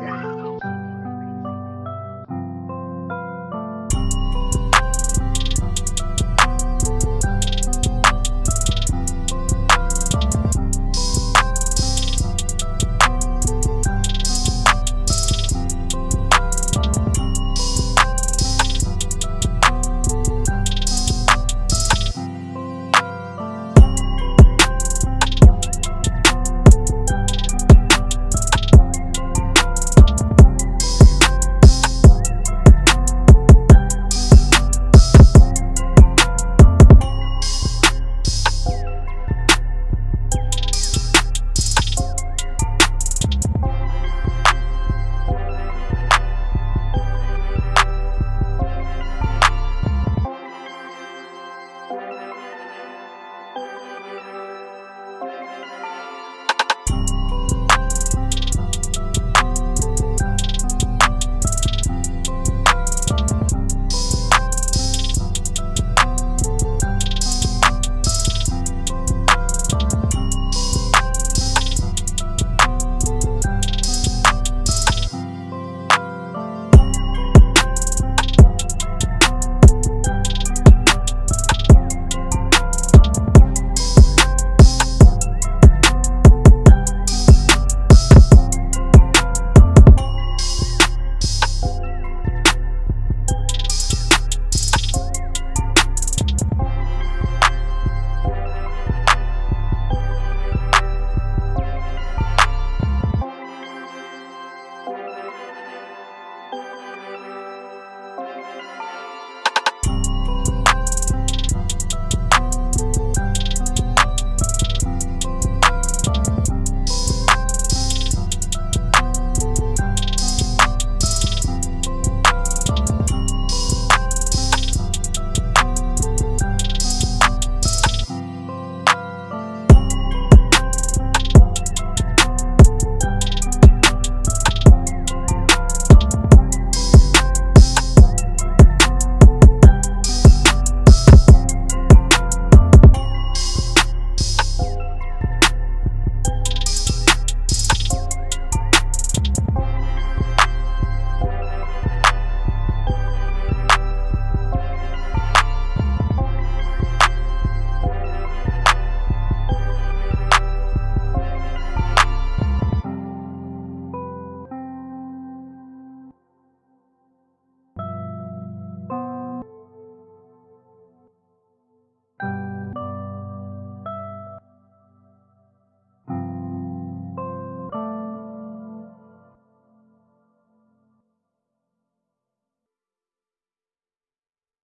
然后